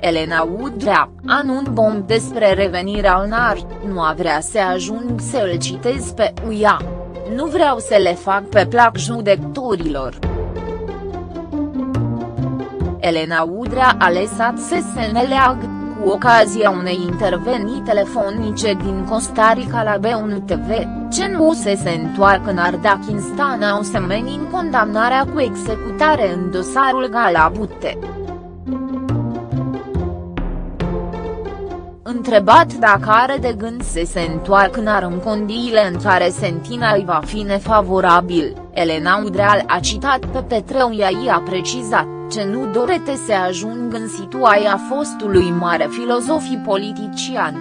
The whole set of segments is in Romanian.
Elena Udrea, anunț bomb despre revenirea în art, nu a vrea să ajung să îl citez pe uia. Nu vreau să le fac pe plac judecătorilor. Elena Udrea a lăsat să se neleagă cu ocazia unei intervenii telefonice din Costa Rica la B1 TV, ce nu se se întoarcă în Ardachistana o semeni în condamnarea cu executare în dosarul Galabute. Întrebat dacă are de gând să se întoarcă în condiile în care sentința îi va fi nefavorabil, Elena Udreal a citat pe Petreu i a precizat ce nu dorete să ajung în situația fostului mare filozofii politician.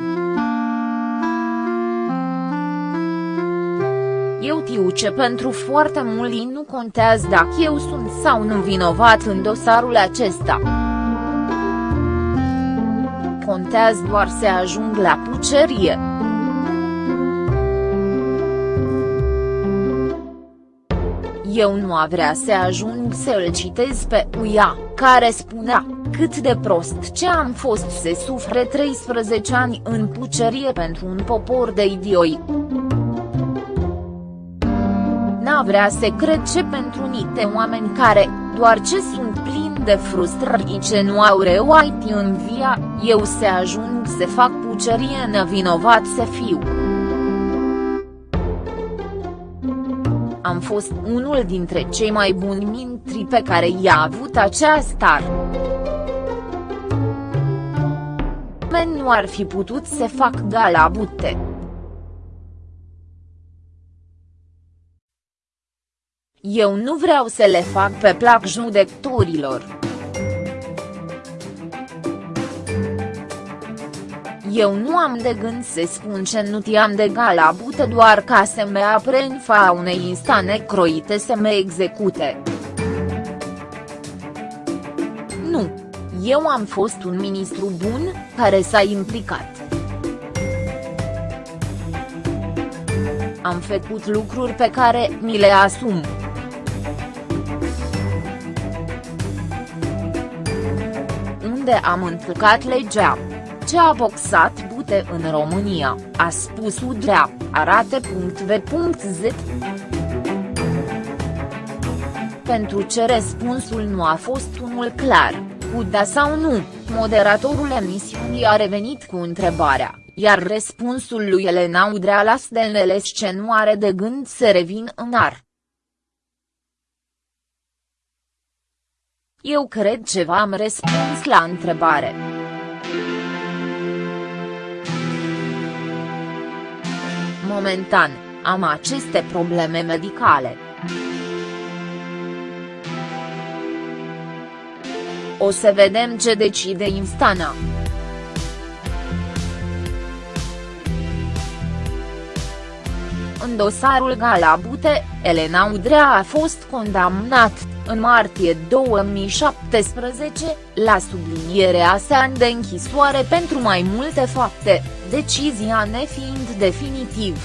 Eu tiu ce pentru foarte mulți nu contează dacă eu sunt sau nu vinovat în dosarul acesta. Contează doar să ajung la pucerie. Eu nu a vrea să ajung să îl citez pe Uia, care spunea, cât de prost ce am fost să sufre 13 ani în pucerie pentru un popor de idioi. N-a vrea să cred ce pentru niște oameni care, doar ce sunt plini de frustrări ce nu au reuait în via, eu să ajung să fac pucerie nevinovat să fiu. am fost unul dintre cei mai buni mintri pe care i-a avut acea star. Men nu ar fi putut să fac gala Eu nu vreau să le fac pe plac judecătorilor. Eu nu am de gând să spun ce nu ti-am de gala bută doar ca să me apre în fa unei instane croite să me execute. Nu. Eu am fost un ministru bun, care s-a implicat. Am făcut lucruri pe care mi le asum. Unde am încălcat legea ce a boxat bute în România, a spus Udrea, arate.v.z. Pentru ce răspunsul nu a fost unul clar, cu da sau nu, moderatorul emisiunii a revenit cu întrebarea, iar răspunsul lui Elena Udrea las de neles ce nu are de gând să revin în ar. Eu cred că v-am răspuns la întrebare. Momentan, am aceste probleme medicale. O să vedem ce decide instanța. În dosarul Galabute, Elena Udrea a fost condamnat, în martie 2017, la sublinierea sa de închisoare pentru mai multe fapte, decizia nefiind definitiv.